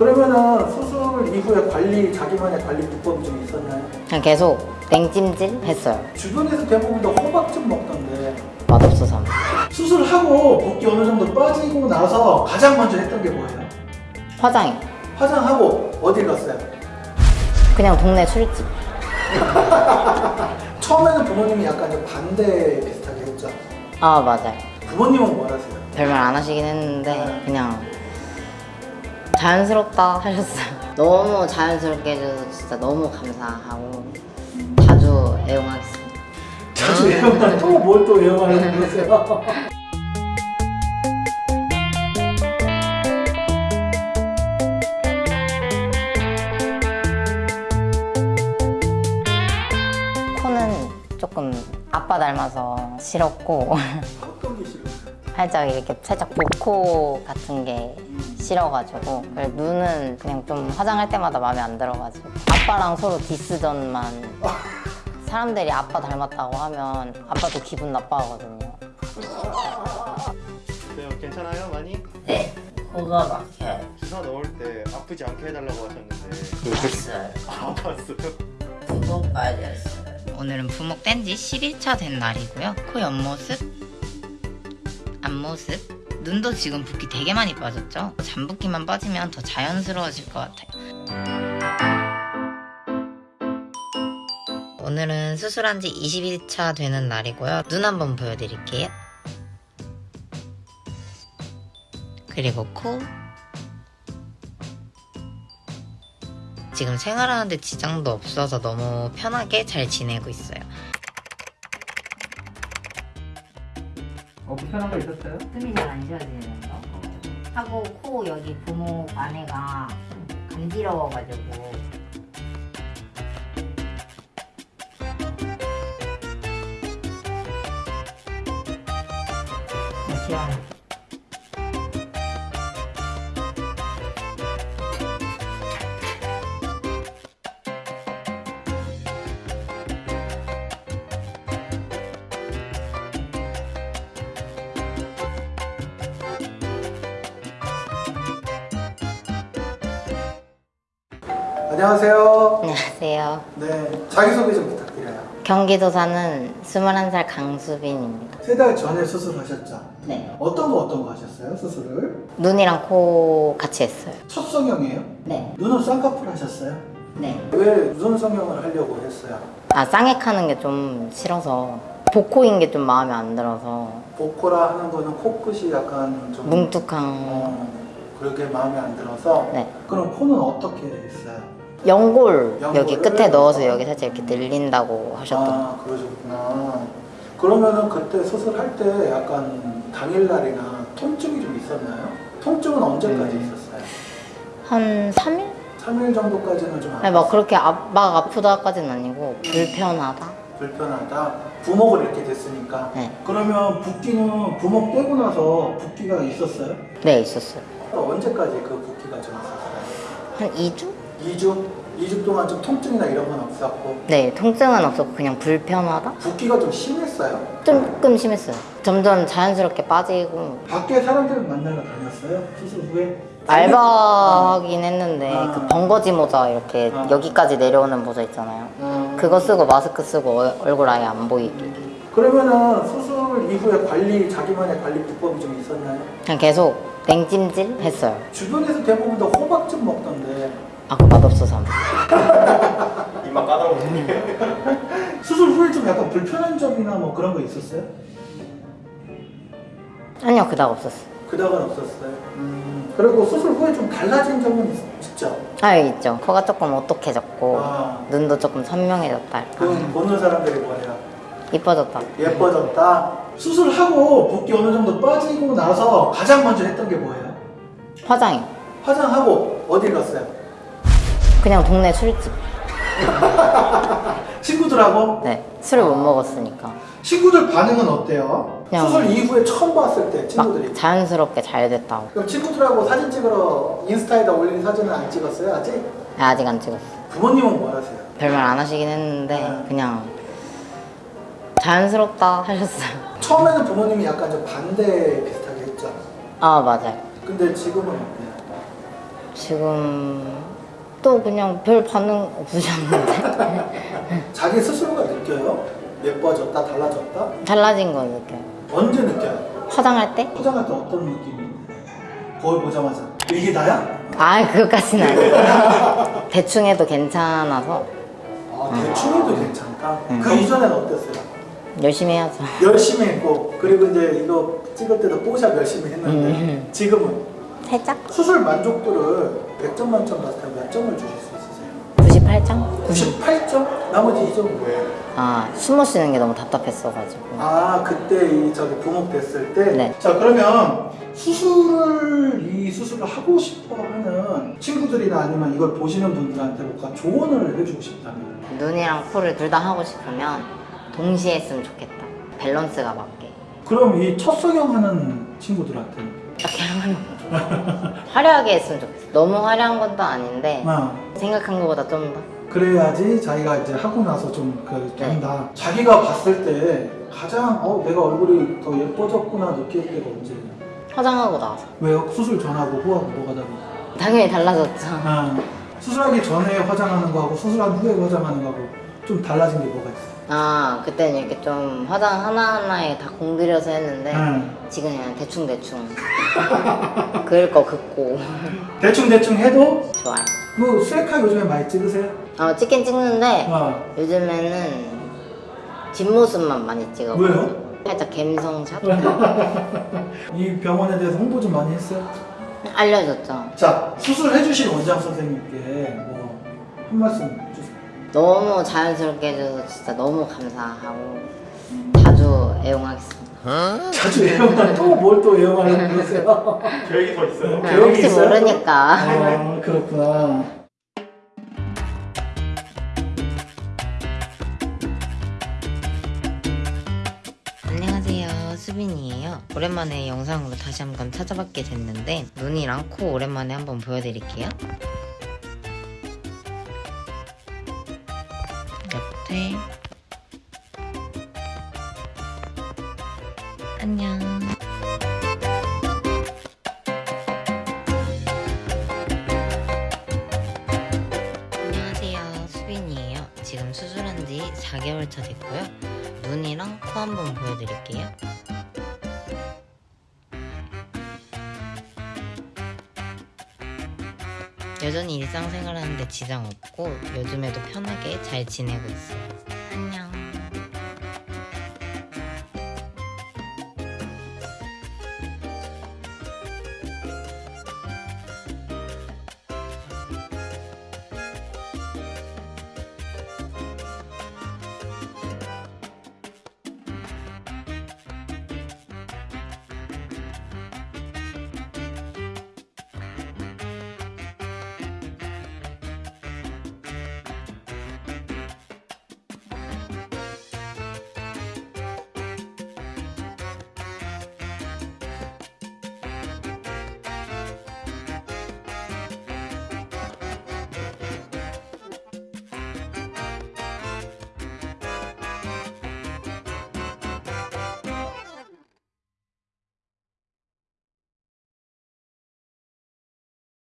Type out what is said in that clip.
그러면은 수술 이후에 관리 자기만의 관리 비법이 좀 있었나요? 그냥 계속 냉찜질 했어요. 주변에서 대부분 다 호박즙 먹던데 맛없어서. 수술하고 붓기 어느 정도 빠지고 나서 가장 먼저 했던 게 뭐예요? 화장이. 화장하고 어디 갔어요? 그냥 동네 술집. 처음에는 부모님이 약간 좀 반대 비슷하게 했죠. 아, 맞아요. 부모님은 뭘 하세요? 별말 안 하시긴 했는데, 그냥 자연스럽다 하셨어요. 너무 자연스럽게 해줘서 진짜 너무 감사하고, 자주 애용하겠습니다. 자주 애용하는 또뭘 또 애용하는 거세요? 코는 조금 아빠 닮아서 싫었고, 어떤 게 싫어요? 살짝 이렇게 살짝 복코 같은 게 싫어가지고 눈은 그냥 좀 화장할 때마다 마음에 안 들어가지고 아빠랑 서로 디스전만 사람들이 아빠 닮았다고 하면 아빠도 기분 나빠하거든요 네, 괜찮아요? 많이? 코가 막혀 주사 넣을 때 아프지 않게 해달라고 하셨는데 봤어요 아 봤어요? 구멍 빠졌어요 오늘은 부목 뗀 지 10일차 된 날이고요 코 옆모습 앞모습 눈도 지금 붓기 되게 많이 빠졌죠? 잔붓기만 빠지면 더 자연스러워질 것 같아요. 오늘은 수술한 지 20일차 되는 날이고요. 눈 한번 보여드릴게요. 그리고 코. 지금 생활하는데 지장도 없어서 너무 편하게 잘 지내고 있어요. 어, 불편한 거 있었어요? 숨이 잘 안 쉬어지는 거. 하고 코 여기 부목 안에가 간지러워가지고 안녕하세요. 안녕하세요. 네, 자기소개 좀 부탁드려요. 경기도 사는 21살 강수빈입니다. 세 달 전에 수술하셨죠? 네. 어떤 거 어떤 거 하셨어요? 수술을? 눈이랑 코 같이 했어요. 첫 성형이에요? 네. 눈은 쌍꺼풀 하셨어요? 네. 왜눈 성형을 하려고 했어요? 아, 쌍액하는 게 좀 싫어서 복코인 게 좀 마음에 안 들어서 보코라 하는 거는 코끝이 약간 좀 뭉툭한 어, 그렇게 마음에 안 들어서 네. 그럼 코는 어떻게 했어요? 연골? 여기 끝에 넣어서 여기 살짝 이렇게 늘린다고 하셨던 거. 아 그러셨구나. 그러면은 그때 수술할 때 약간 당일날이나 통증이 좀 있었나요? 통증은 언제까지 음. 있었어요? 한 3일? 3일 정도까지는 좀 아니 막 그렇게 아, 막 아프다까지는 아니고 불편하다? 불편하다. 부목을 이렇게 됐으니까. 네. 그러면 붓기는 부목 떼고 나서 붓기가 있었어요? 네 있었어요. 언제까지 그 붓기가 좀 있었어요? 한 2주? 2주? 2주 동안 좀 통증이나 이런 건 없었고 네 통증은 없었고 그냥 불편하다? 붓기가 좀 심했어요? 조금 심했어요. 점점 자연스럽게 빠지고 밖에 사람들 만나러 다녔어요? 수술 후에? 알바하긴 했는데 아. 그 번거지 모자 이렇게 아. 여기까지 내려오는 모자 있잖아요. 음. 그거 쓰고 마스크 쓰고 얼- 얼굴 아예 안 보이게 그러면은 수술 이후에 관리 자기만의 관리 비법이 좀 있었나요? 그냥 계속 냉찜질 했어요. 주변에서 대부분 다 호박 즙 먹던데 아 그거 맛없어서 입만 까다로우시네 수술 후에 좀 약간 불편한 점이나 뭐 그런 거 있었어요? 아니요 그닥 없었어요. 그닥은 없었어요. 음, 그리고 수술 후에 좀 달라진 점은 있, 있죠? 아 있죠. 코가 조금 오똑해졌고 아. 눈도 조금 선명해졌다 할까. 그건 보는 사람들이 뭐래요? 이뻐졌다. 예뻐졌다. 수술하고 붓기 어느 정도 빠지고 나서 가장 먼저 했던 게 뭐예요? 화장이. 화장하고 어디 갔어요? 그냥 동네 술집. 친구들하고? 네. 술을 못 먹었으니까. 친구들 반응은 어때요? 수술 이후에 처음 봤을 때 친구들이 막 자연스럽게 잘 됐다고. 그럼 친구들하고 사진 찍으러 인스타에다 올린 사진은 안 찍었어요 아직? 아직 안 찍었어. 부모님은 뭘 하세요? 별말 안 하시긴 했는데 네. 그냥 자연스럽다 하셨어요. 처음에는 부모님이 약간 좀 반대 비슷하게 했죠 아 맞아요. 근데 지금은 어때요? 지금 또 그냥 별 반응 없으셨는데 자기 스스로가 느껴요? 예뻐졌다, 달라졌다? 달라진 거 느껴요. 언제 느껴요? 화장할 때? 포장할 때 어떤 느낌이? 거울 보자마자 이게 나야? 아 그것까지는 아니에요. 대충 해도 괜찮아서 아, 대충 해도 괜찮다. 그 이전에는 어땠어요? 열심히 해야죠. 열심히 했고 그리고 이제 이거 찍을 때도 뽀샵 열심히 했는데 음. 지금은 살짝 수술 만족도를 100점 만점 같으면 몇 점을 주실 수 있으세요? 98점? 98점? 나머지 2점 왜? 아 숨을 쉬는 게 너무 답답했어가지고 아 그때 이 저기 부목 됐을 때? 네. 자 그러면 수술을 이 수술을 하고 싶어 하는 친구들이나 아니면 이걸 보시는 분들한테 뭔가 조언을 해주고 싶다면 눈이랑 코를 둘 다 하고 싶으면 동시에 했으면 좋겠다. 밸런스가 맞게. 그럼 이 첫 성형하는 친구들한테는 이렇게 하면 화려하게 했으면 좋겠어. 너무 화려한 건또 아닌데 아, 생각한 것보다 좀 더. 그래야지 자기가 이제 하고 나서 좀 그, 네. 된다. 자기가 봤을 때 가장 어 내가 얼굴이 더 예뻐졌구나 느낄 때가 언제예요? 화장하고 나서 왜요? 수술 전하고 후하고 뭐가 다르? 당연히 달라졌죠. 아, 수술하기 전에 화장하는 거하고 수술한 후에 화장하는 거하고 좀 달라진 게 뭐가 있어? 아 그때는 이렇게 좀 화장 하나하나에 다 공들여서 했는데 응. 지금 그냥 대충대충 그을 거 긋고 대충 대충 해도 좋아요. 그 셀카 요즘에 많이 찍으세요? 어 찍긴 찍는데 아 요즘에는 뒷모습만 많이 찍어. 왜요? 살짝 갬성샷 이 병원에 대해서 홍보 좀 많이 했어요? 알려줬죠. 자 수술해주신 원장 선생님께 뭐 한 말씀 해주세요. 너무 자연스럽게 해줘서 진짜 너무 감사하고 자주 애용하겠습니다. 자주 애용만 또뭘 또 애용하려고 그러세요? 계획이 더 있어요? 계획이 혹시 있어요? 모르니까. 아 그렇구나. 안녕하세요 수빈이에요 오랜만에 영상으로 다시 한번 찾아뵙게 됐는데 눈이랑 코 오랜만에 한번 보여드릴게요 옆에 안녕 지금 수술한 지 4개월 차 됐고요. 눈이랑 코 한번 보여드릴게요. 여전히 일상생활 하는데 지장 없고 요즘에도 편하게 잘 지내고 있어요. 안녕.